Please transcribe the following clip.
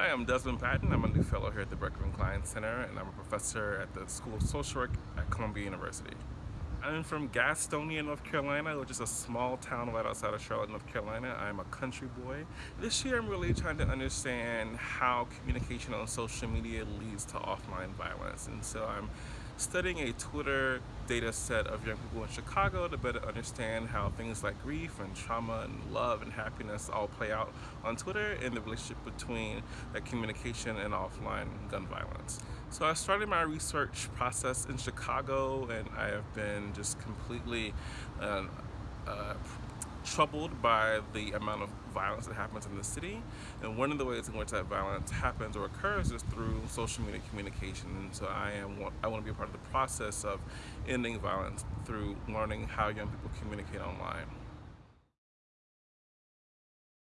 Hi, I'm Desmond Patton. I'm a new fellow here at the Berkman Klein Center and I'm a professor at the School of Social Work at Columbia University. I'm from Gastonia, North Carolina, which is a small town right outside of Charlotte, North Carolina. I'm a country boy. This year I'm really trying to understand how communication on social media leads to offline violence. And so I'm studying a Twitter data set of young people in Chicago to better understand how things like grief and trauma and love and happiness all play out on Twitter and the relationship between that communication and offline gun violence. So I started my research process in Chicago and I have been just completely uh, uh, troubled by the amount of violence that happens in the city and one of the ways in which that violence happens or occurs is through social media communication and so I am I want to be a part of the process of ending violence through learning how young people communicate online.